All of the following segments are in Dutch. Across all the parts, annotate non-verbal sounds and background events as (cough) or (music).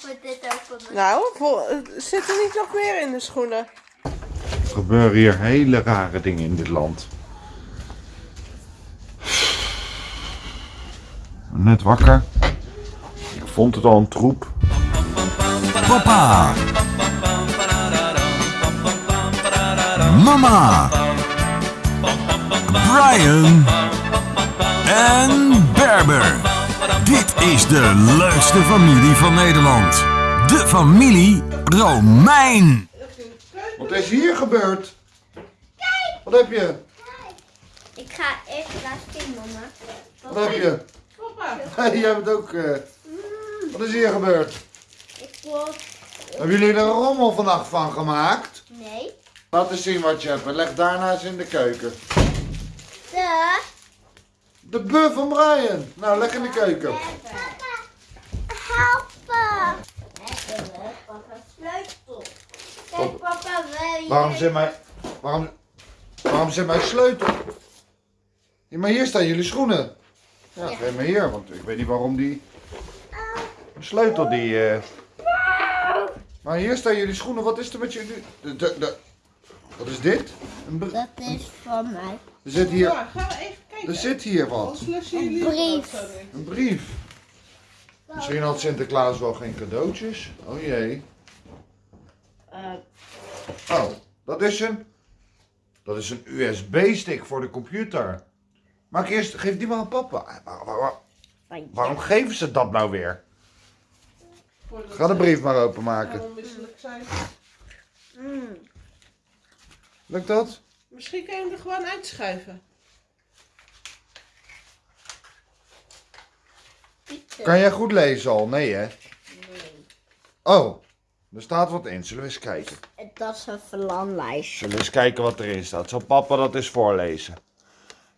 dit doen? Nou, zit er niet nog meer in de schoenen? Er gebeuren hier hele rare dingen in dit land. Net wakker. Ik vond het al een troep. Papa. Mama. Brian. En Berber. Dit is de leukste familie van Nederland. De familie Romein. Wat is hier gebeurd? Wat heb je? Ik ga even laten zien, mama. Wat heb je? Papa. jij bent ook... eh, Wat is hier gebeurd? Ik word... Hebben jullie er een rommel vannacht van gemaakt? Nee. Laat eens zien wat je hebt en leg daarna eens in de keuken. De... De buff van Brian. Nou, leg in de keuken. Helpen! Papa, sleutel. Kijk, papa, wil je... Waarom zit mijn... Waarom... Waarom zit mijn sleutel? Ja, maar hier staan jullie schoenen. Ja, geef me hier, want ik weet niet waarom die... De sleutel die... eh Maar hier staan jullie schoenen. Wat is er met jullie... De, de, de- Wat is dit? Een br- Dat is van mij. Er zit hier... Ja, gaan we even. Er zit hier wat. Een brief. Een brief. Misschien had Sinterklaas wel geen cadeautjes. Oh jee. Oh, dat is een. Dat is een USB-stick voor de computer. Maak eerst, geef die maar aan papa. Waar- waar- waar- waarom geven ze dat nou weer? Ga de brief maar openmaken. onmisselijk zijn. Lukt dat? Misschien kan je hem er gewoon uitschuiven. Kan jij goed lezen al? Nee hè? Oh, er staat wat in. Zullen we eens kijken? Dat is een verlanlijst. Zullen we eens kijken wat erin staat. Zal papa dat eens voorlezen?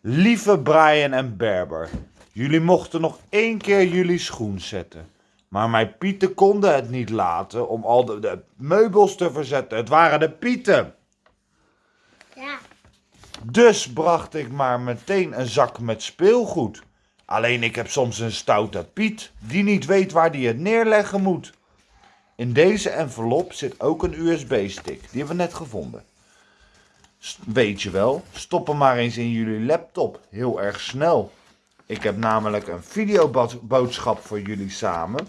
Lieve Brian en Berber, jullie mochten nog één keer jullie schoen zetten. Maar mijn pieten konden het niet laten om al de, de meubels te verzetten. Het waren de pieten. Ja. Dus bracht ik maar meteen een zak met speelgoed. Alleen ik heb soms een stoute Piet die niet weet waar die het neerleggen moet. In deze envelop zit ook een USB-stick. Die hebben we net gevonden. S- Weet je wel, stop hem maar eens in jullie laptop. Heel erg snel. Ik heb namelijk een videoboodschap voor jullie samen.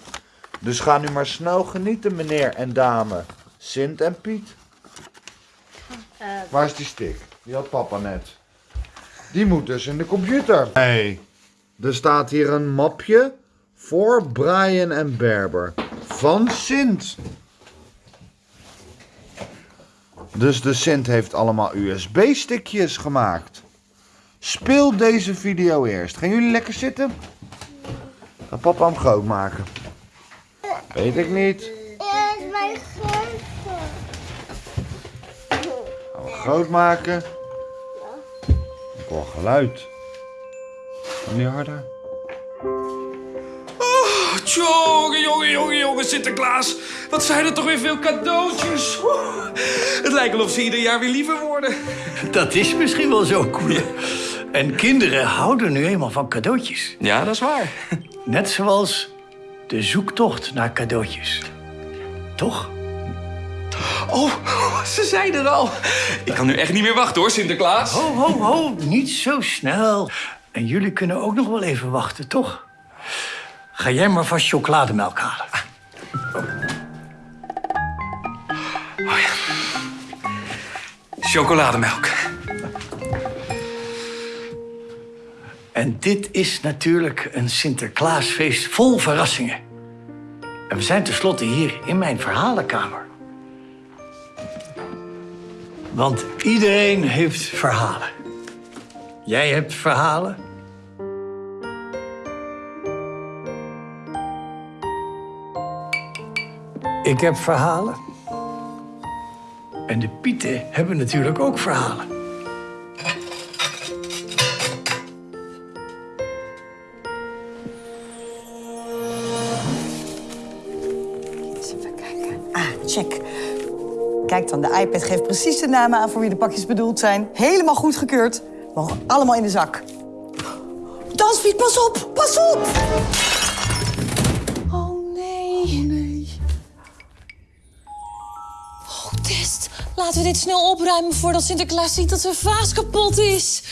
Dus ga nu maar snel genieten, meneer en dame. Sint en Piet. Waar is die stick? Die had papa net. Die moet dus in de computer. Nee. Er staat hier een mapje voor Brian en Berber. Van Sint. Dus de Sint heeft allemaal USB-stickjes gemaakt. Speel deze video eerst. Gaan jullie lekker zitten? Ga papa hem groot maken. Weet ik niet. Ja, is mijn grote. Gaan we groot maken. Ik hoor geluid. Kan die harder? Jongen, jongen, jongen, jongen, Sinterklaas. Wat zijn er toch weer veel cadeautjes. Oeh, Het lijkt wel of ze ieder jaar weer liever worden. Dat is misschien wel zo, Koen. En kinderen houden nu eenmaal van cadeautjes. Ja, dat is waar. Net zoals de zoektocht naar cadeautjes. Toch? Oh, ze zijn er al. Ik kan nu echt niet meer wachten hoor, Sinterklaas. Ho, ho, ho, niet zo snel. En jullie kunnen ook nog wel even wachten, toch? Ga jij maar vast chocolademelk halen. Chocolademelk. En dit is natuurlijk een Sinterklaasfeest vol verrassingen. En we zijn tenslotte hier in mijn verhalenkamer. Want iedereen heeft verhalen. Jij hebt verhalen. Ik heb verhalen. En de Pieten hebben natuurlijk ook verhalen. Eens even kijken. Ah, check. Kijk dan, de iPad geeft precies de namen aan voor wie de pakjes bedoeld zijn. Helemaal goedgekeurd. Mogen allemaal in de zak. Dansfiet, pas op! Pas op! Oh, nee. Oh, nee. Oh, Test. Laten we dit snel opruimen voordat Sinterklaas ziet dat zijn vaas kapot is.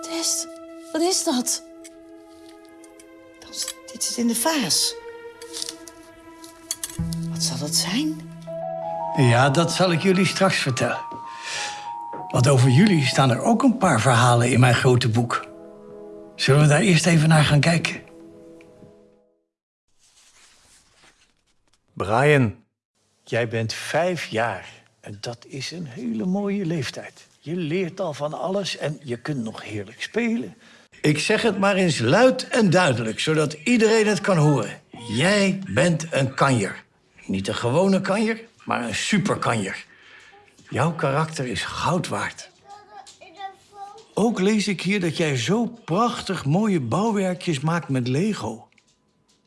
Test, wat is dat? Dit zit in de vaas. Wat zal dat zijn? Ja, dat zal ik jullie straks vertellen. Want over jullie staan er ook een paar verhalen in mijn grote boek. Zullen we daar eerst even naar gaan kijken? Brian, jij bent vijf jaar. En dat is een hele mooie leeftijd. Je leert al van alles en je kunt nog heerlijk spelen. Ik zeg het maar eens luid en duidelijk, zodat iedereen het kan horen. Jij bent een kanjer. Niet een gewone kanjer, maar een superkanjer. Jouw karakter is goud waard. Ook lees ik hier dat jij zo prachtig mooie bouwwerkjes maakt met Lego.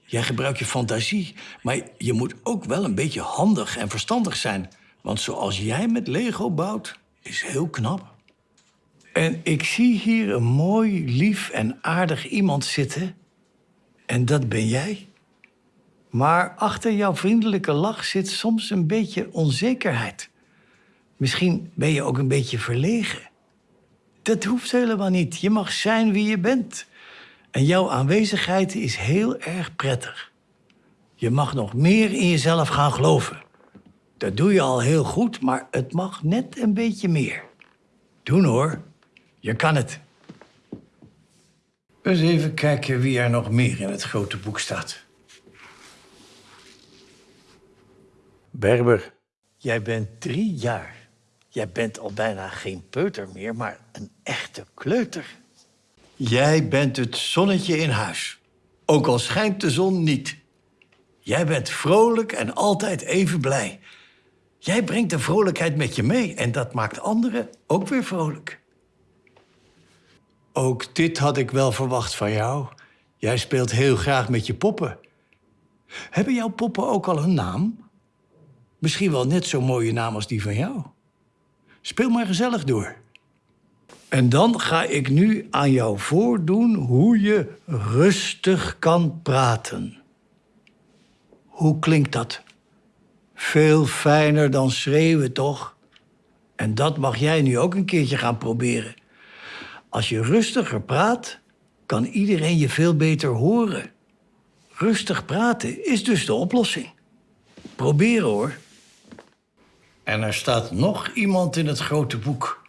Jij gebruikt je fantasie, maar je moet ook wel een beetje handig en verstandig zijn. Want zoals jij met Lego bouwt, is heel knap. En ik zie hier een mooi, lief en aardig iemand zitten. En dat ben jij. Maar achter jouw vriendelijke lach zit soms een beetje onzekerheid. Misschien ben je ook een beetje verlegen. Dat hoeft helemaal niet. Je mag zijn wie je bent. En jouw aanwezigheid is heel erg prettig. Je mag nog meer in jezelf gaan geloven. Dat doe je al heel goed, maar het mag net een beetje meer. Doen hoor. Je kan het. Eens even kijken wie er nog meer in het grote boek staat. Berber, jij bent drie jaar. Jij bent al bijna geen peuter meer, maar een echte kleuter. Jij bent het zonnetje in huis. Ook al schijnt de zon niet. Jij bent vrolijk en altijd even blij. Jij brengt de vrolijkheid met je mee en dat maakt anderen ook weer vrolijk. Ook dit had ik wel verwacht van jou. Jij speelt heel graag met je poppen. Hebben jouw poppen ook al een naam? Misschien wel net zo'n mooie naam als die van jou. Speel maar gezellig door. En dan ga ik nu aan jou voordoen hoe je rustig kan praten. Hoe klinkt dat? Veel fijner dan schreeuwen, toch? En dat mag jij nu ook een keertje gaan proberen. Als je rustiger praat, kan iedereen je veel beter horen. Rustig praten is dus de oplossing. Proberen hoor. En er staat nog iemand in het grote boek.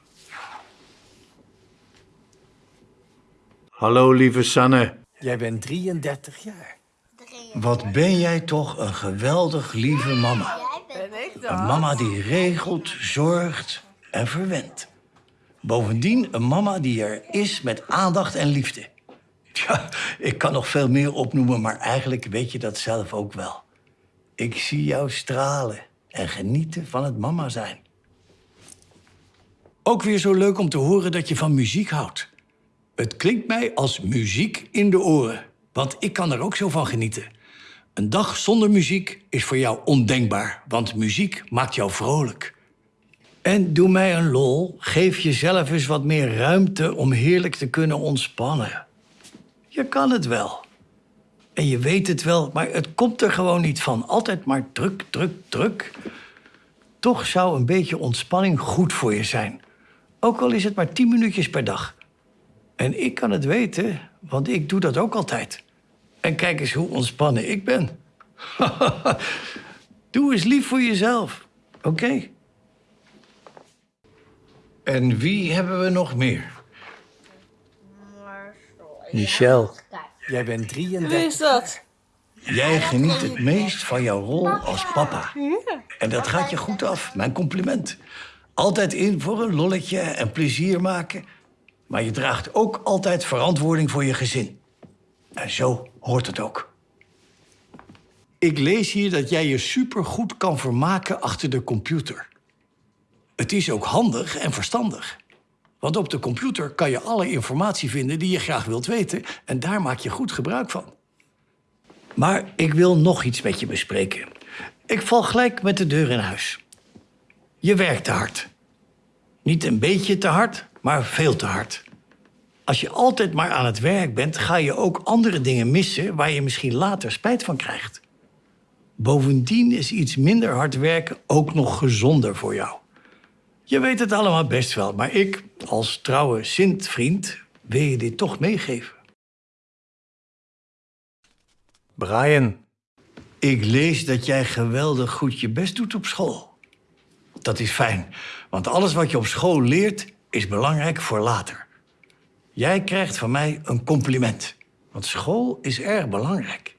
Hallo, lieve Sanne. Jij bent 33 jaar. Wat ben jij toch een geweldig lieve mama. Een mama die regelt, zorgt en verwendt. Bovendien een mama die er is met aandacht en liefde. Tja, ik kan nog veel meer opnoemen, maar eigenlijk weet je dat zelf ook wel. Ik zie jou stralen en genieten van het mama zijn. Ook weer zo leuk om te horen dat je van muziek houdt. Het klinkt mij als muziek in de oren, want ik kan er ook zo van genieten. Een dag zonder muziek is voor jou ondenkbaar, want muziek maakt jou vrolijk. En doe mij een lol, geef jezelf eens wat meer ruimte om heerlijk te kunnen ontspannen. Je kan het wel. En je weet het wel, maar het komt er gewoon niet van. Altijd maar druk, druk, druk. Toch zou een beetje ontspanning goed voor je zijn. Ook al is het maar tien minuutjes per dag. En ik kan het weten, want ik doe dat ook altijd. En kijk eens hoe ontspannen ik ben. (laughs) doe eens lief voor jezelf, oké? En wie hebben we nog meer? Michel, jij bent 33. Wie is dat? Jij geniet het meest van jouw rol als papa. En dat gaat je goed af, mijn compliment. Altijd in voor een lolletje en plezier maken. Maar je draagt ook altijd verantwoording voor je gezin. En zo hoort het ook. Ik lees hier dat jij je supergoed kan vermaken achter de computer. Het is ook handig en verstandig. Want op de computer kan je alle informatie vinden die je graag wilt weten... en daar maak je goed gebruik van. Maar ik wil nog iets met je bespreken. Ik val gelijk met de deur in huis. Je werkt te hard. Niet een beetje te hard, maar veel te hard. Als je altijd maar aan het werk bent, ga je ook andere dingen missen waar je misschien later spijt van krijgt. Bovendien is iets minder hard werken ook nog gezonder voor jou. Je weet het allemaal best wel, maar ik, als trouwe Sint-vriend, wil je dit toch meegeven. Brian, ik lees dat jij geweldig goed je best doet op school. Dat is fijn, want alles wat je op school leert is belangrijk voor later. Jij krijgt van mij een compliment, want school is erg belangrijk.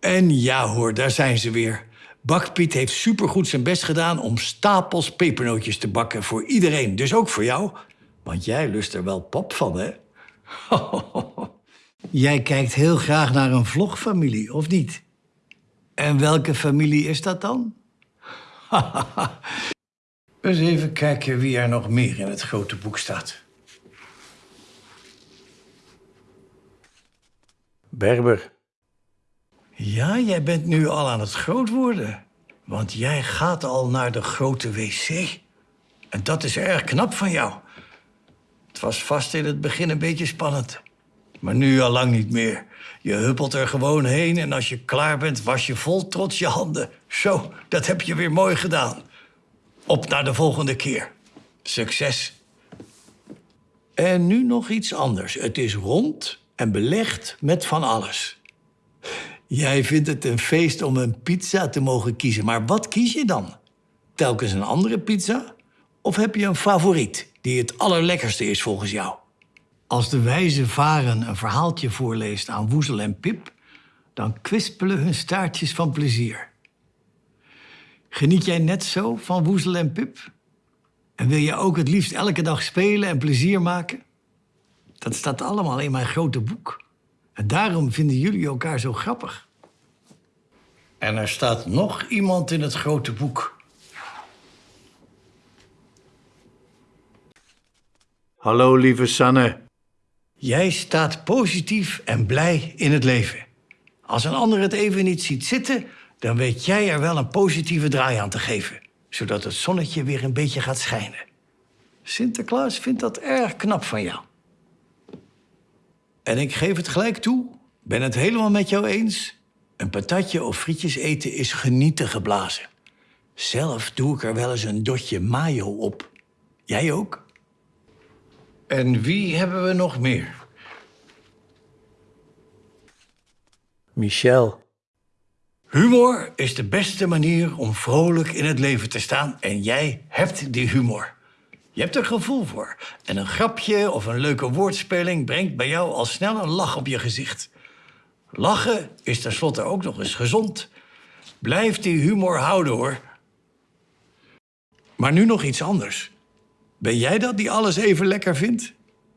En ja hoor, daar zijn ze weer. Bakpiet heeft supergoed zijn best gedaan om stapels pepernootjes te bakken voor iedereen. Dus ook voor jou. Want jij lust er wel pap van, hè? (laughs) jij kijkt heel graag naar een vlogfamilie, of niet? En welke familie is dat dan? (laughs) Eens even kijken wie er nog meer in het grote boek staat. Berber. Ja, jij bent nu al aan het groot worden. Want jij gaat al naar de grote wc. En dat is erg knap van jou. Het was vast in het begin een beetje spannend. Maar nu al lang niet meer. Je huppelt er gewoon heen en als je klaar bent, was je vol trots je handen. Zo, dat heb je weer mooi gedaan. Op naar de volgende keer. Succes. En nu nog iets anders. Het is rond en belegd met van alles. Jij vindt het een feest om een pizza te mogen kiezen. Maar wat kies je dan? Telkens een andere pizza? Of heb je een favoriet die het allerlekkerste is volgens jou? Als de wijze varen een verhaaltje voorleest aan Woezel en Pip... dan kwispelen hun staartjes van plezier. Geniet jij net zo van Woezel en Pip? En wil je ook het liefst elke dag spelen en plezier maken? Dat staat allemaal in mijn grote boek. En daarom vinden jullie elkaar zo grappig. En er staat nog iemand in het grote boek. Hallo, lieve Sanne. Jij staat positief en blij in het leven. Als een ander het even niet ziet zitten, dan weet jij er wel een positieve draai aan te geven, zodat het zonnetje weer een beetje gaat schijnen. Sinterklaas vindt dat erg knap van jou. En ik geef het gelijk toe, ben het helemaal met jou eens. Een patatje of frietjes eten is genieten geblazen. Zelf doe ik er wel eens een dotje mayo op. Jij ook? En wie hebben we nog meer? Michel. Humor is de beste manier om vrolijk in het leven te staan en jij hebt die humor. Je hebt er gevoel voor. En een grapje of een leuke woordspeling brengt bij jou al snel een lach op je gezicht. Lachen is tenslotte ook nog eens gezond. Blijf die humor houden hoor. Maar nu nog iets anders. Ben jij dat die alles even lekker vindt?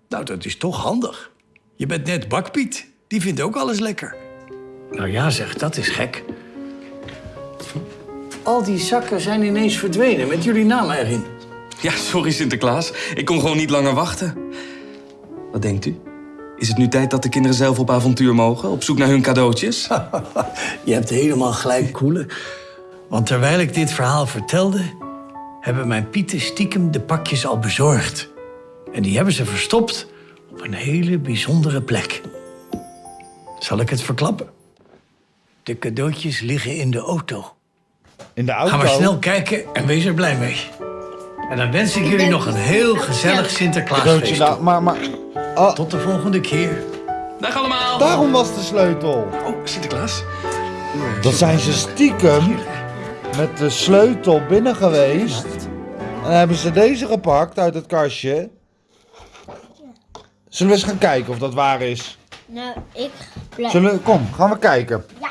Nou, dat is toch handig. Je bent net bakpiet. Die vindt ook alles lekker. Nou ja, zeg, dat is gek. Al die zakken zijn ineens verdwenen met jullie namen erin. Ja, sorry Sinterklaas. Ik kon gewoon niet langer wachten. Wat denkt u? Is het nu tijd dat de kinderen zelf op avontuur mogen? Op zoek naar hun cadeautjes? (laughs) Je hebt helemaal gelijk, Koele. Want terwijl ik dit verhaal vertelde... hebben mijn pieten stiekem de pakjes al bezorgd. En die hebben ze verstopt op een hele bijzondere plek. Zal ik het verklappen? De cadeautjes liggen in de auto. In de auto? Ga maar snel kijken en wees er blij mee. En dan wens ik jullie nog een heel gezellig Sinterklaasfeest. Nou, maar, maar... Oh, Tot de volgende keer. Dag allemaal! daarom was de sleutel. Oh, Sinterklaas. Dan zijn ze stiekem met de sleutel binnen geweest. En hebben ze deze gepakt uit het kastje. Zullen we eens gaan kijken of dat waar is? Nou, ik blijf. Zullen we, kom, gaan we kijken. Ja.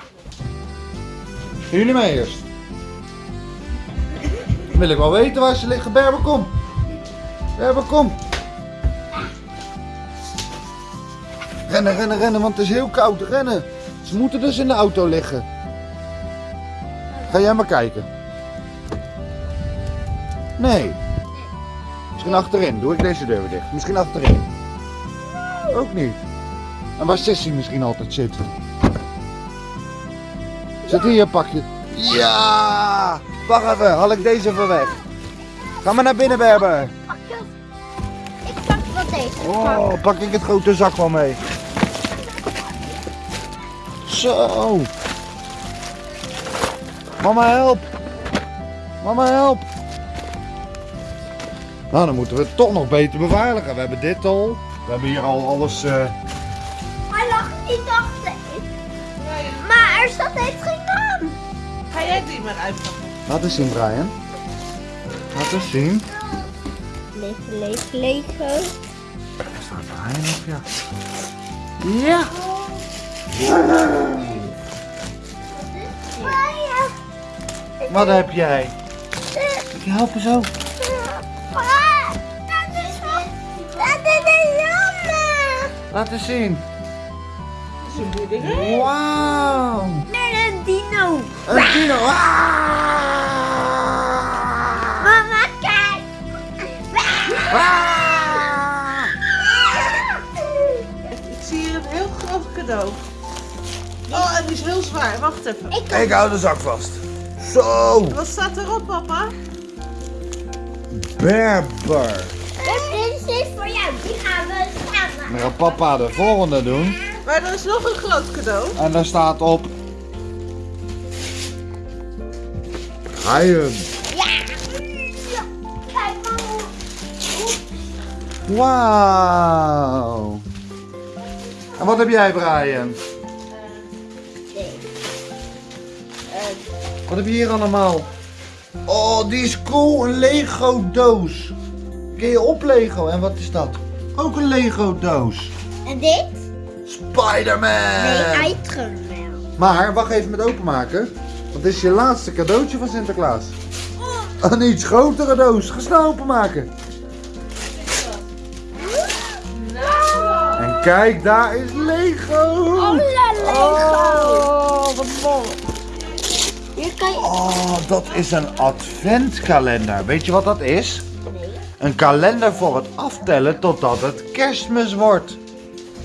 Gaan jullie mee eerst? Wil ik wel weten waar ze liggen. Berber, kom. Berber, kom. Rennen, rennen, rennen, want het is heel koud. Rennen. Ze moeten dus in de auto liggen. Ga jij maar kijken. Nee. Misschien achterin. Doe ik deze deur weer dicht. Misschien achterin. Ook niet. En waar Sissy misschien altijd zit. Zit hier, pak je. Ja! Wacht even, haal ik deze even weg. Ga maar naar binnen, Berber. Ik pak wel deze. Oh, pak ik het grote zak wel mee. Zo. Mama, help. Mama, help. Nou, dan moeten we het toch nog beter beveiligen. We hebben dit al. We hebben hier al alles... eh, Hij lag niet achter. Maar er staat heeft geen maar uitpakken? Laat eens zien, Brian. Laat eens zien. Lego, Lego, Lego. Er staat Brian op, ja. Ja. Wat heb jij? Ik help je zo. Dat is dat is een jongen. Laat eens zien. Dat is een boerderij. Wauw. En een dino. Ah! Mama, kijk. Ik zie hier een heel groot cadeau. Oh, en die is heel zwaar. Wacht even. Ik hou de zak vast. Zo. Wat staat erop, papa? Berber. Dit is voor jou. Die gaan we samen. Dan gaat papa de volgende doen. Maar er is nog een groot cadeau. En daar staat op... Brian. Ja. Kijk maar hoe. Wauw. En wat heb jij, Brian? Wat heb je hier allemaal? Oh, die is cool. Een Lego doos. Kun je op Lego? En wat is dat? Ook een Lego doos. En dit? Spider-Man. Nee, uitgemaakt. Maar wacht even met openmaken. Dit is je laatste cadeautje van Sinterklaas. Een iets grotere doos. Ga snel openmaken. En kijk, daar is Lego. Oh, Lego. Oh, wat mooi. Hier kan je... Oh, dat is een adventkalender. Weet je wat dat is? Een kalender voor het aftellen totdat het kerstmis wordt.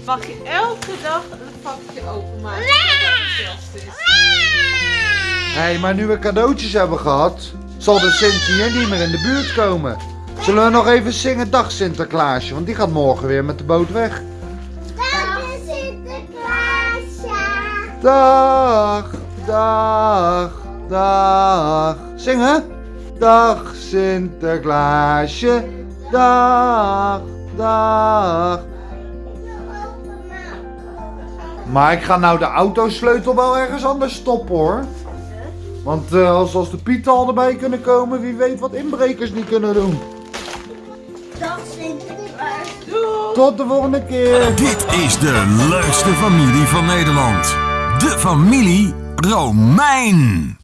Mag je elke dag een vakje openmaken. Hé, hey, maar nu we cadeautjes hebben gehad, zal de Sint hier niet meer in de buurt komen. Zullen we nog even zingen Dag Sinterklaasje, want die gaat morgen weer met de boot weg. Is Sinterklaasje. Dag, dag, dag. Zingen? Dag Sinterklaasje, dag, dag. Maar ik ga nou de autosleutel wel ergens anders stoppen hoor. Want eh, als, als de pieten al erbij kunnen komen, wie weet wat inbrekers niet kunnen doen. Dat Sinterklaas. Tot de volgende keer. Dit is de leukste familie van Nederland. De familie Romein.